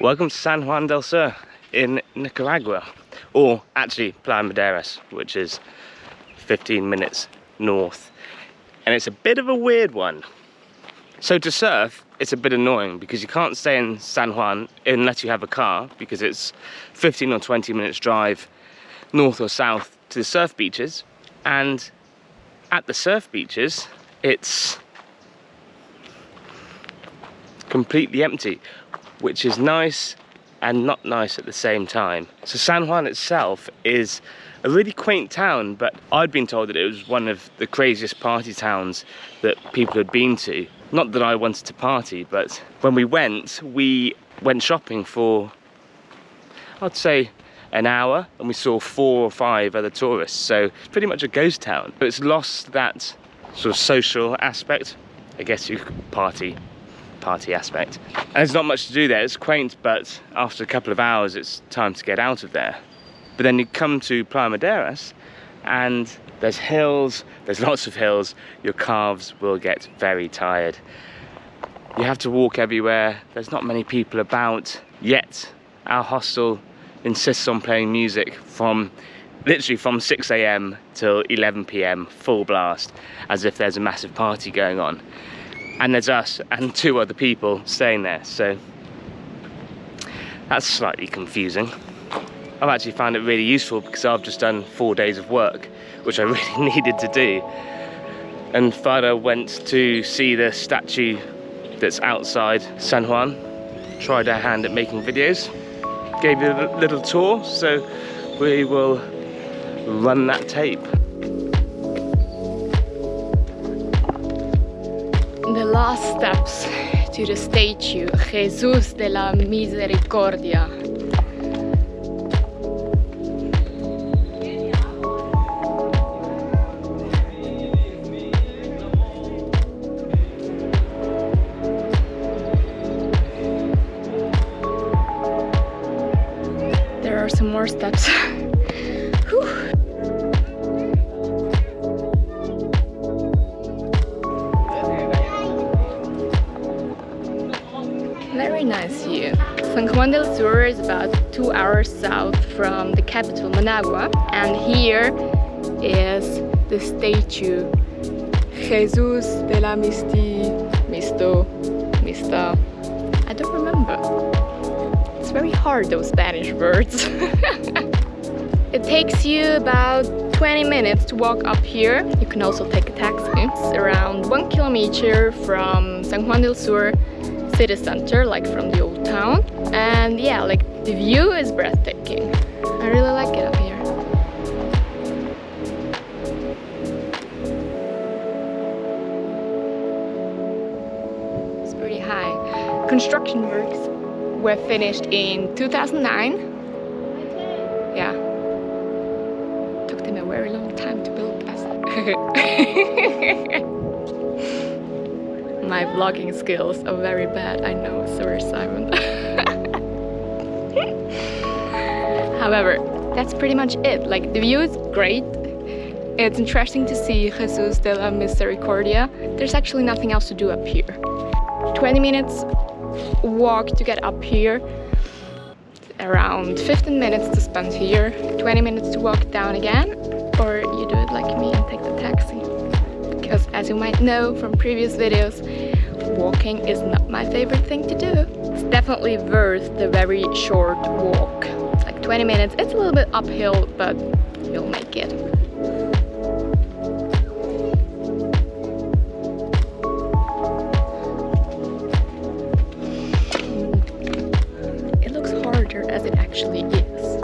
Welcome to San Juan del Sur in Nicaragua, or actually Playa Maderas, which is 15 minutes north. And it's a bit of a weird one. So to surf, it's a bit annoying because you can't stay in San Juan unless you have a car because it's 15 or 20 minutes drive north or south to the surf beaches. And at the surf beaches, it's completely empty, which is nice and not nice at the same time. So San Juan itself is a really quaint town, but I'd been told that it was one of the craziest party towns that people had been to. Not that I wanted to party, but when we went, we went shopping for, I'd say, an hour, and we saw four or five other tourists, so it's pretty much a ghost town. But it's lost that sort of social aspect. I guess you could party party aspect. And there's not much to do there. It's quaint, but after a couple of hours, it's time to get out of there. But then you come to Playa Maderas and there's hills, there's lots of hills. Your calves will get very tired. You have to walk everywhere. There's not many people about yet. Our hostel insists on playing music from literally from 6 a.m. till 11 p.m. full blast as if there's a massive party going on and there's us and two other people staying there so that's slightly confusing. I've actually found it really useful because I've just done four days of work which I really needed to do. And Fada went to see the statue that's outside San Juan tried her hand at making videos gave you a little tour so we will run that tape last steps to the statue Jesus de la Misericordia. There are some more steps. nice view. San Juan del Sur is about two hours south from the capital Managua and here is the statue Jesus de la Misti, Misto, Mista. I don't remember. It's very hard those Spanish words. it takes you about 20 minutes to walk up here. You can also take a taxi. It's around one kilometer from San Juan del Sur city center like from the old town. And yeah like the view is breathtaking. I really like it up here. It's pretty high. Construction works were finished in 2009 yeah. Took them a very long time to build this my vlogging skills are very bad. I know, sorry Simon. However, that's pretty much it. Like the view is great. It's interesting to see Jesus de la Misericordia. There's actually nothing else to do up here. 20 minutes walk to get up here. Around 15 minutes to spend here. 20 minutes to walk down again. Or you do it like me as you might know from previous videos, walking is not my favorite thing to do. It's definitely worth the very short walk. It's like 20 minutes, it's a little bit uphill, but you'll make it. It looks harder as it actually is.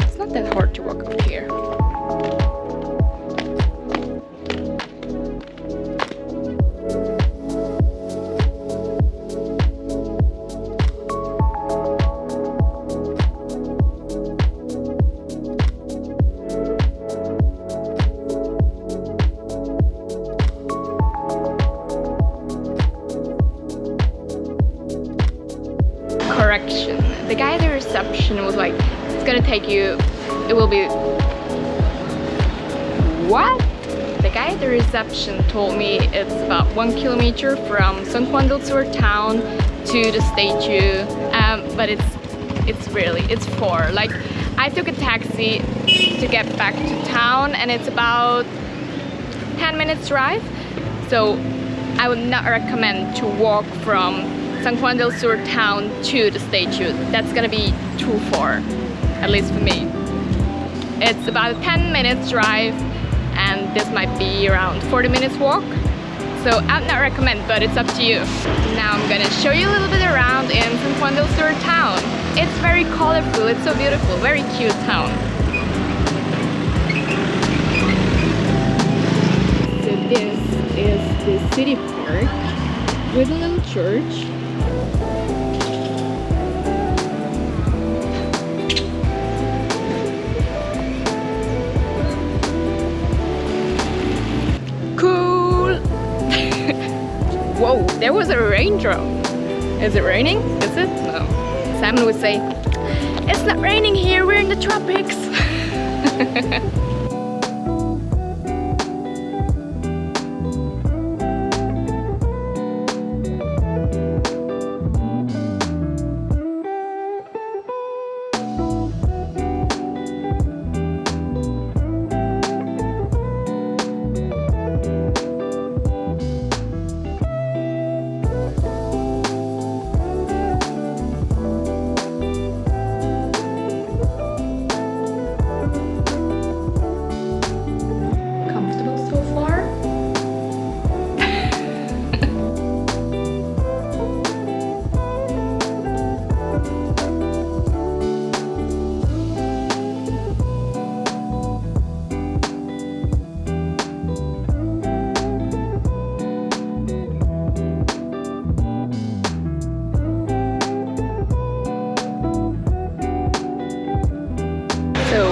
It's not that hard to walk up here. Take you, it will be... What? The guy at the reception told me it's about one kilometer from San Juan del Sur town to the statue um, but it's it's really it's four like I took a taxi to get back to town and it's about 10 minutes drive. So I would not recommend to walk from San Juan del Sur town to the statue. That's gonna be too far at least for me. It's about a 10 minutes drive and this might be around 40 minutes walk. So I'd not recommend but it's up to you. Now I'm gonna show you a little bit around in San Juan del Sur town. It's very colorful it's so beautiful very cute town. So this is the city park with a little church there was a raindrop. Is it raining? Is it? No. Simon would say, it's not raining here, we're in the tropics.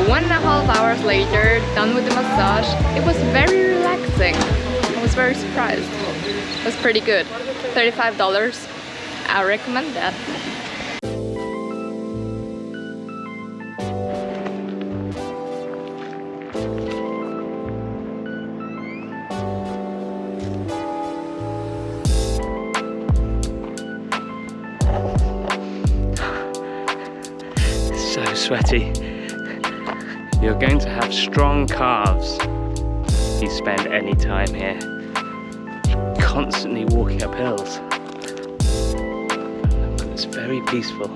one and a half hours later, done with the massage, it was very relaxing. I was very surprised. It was pretty good. $35. I recommend that. so sweaty. You're going to have strong calves if you spend any time here. Constantly walking up hills. It's very peaceful.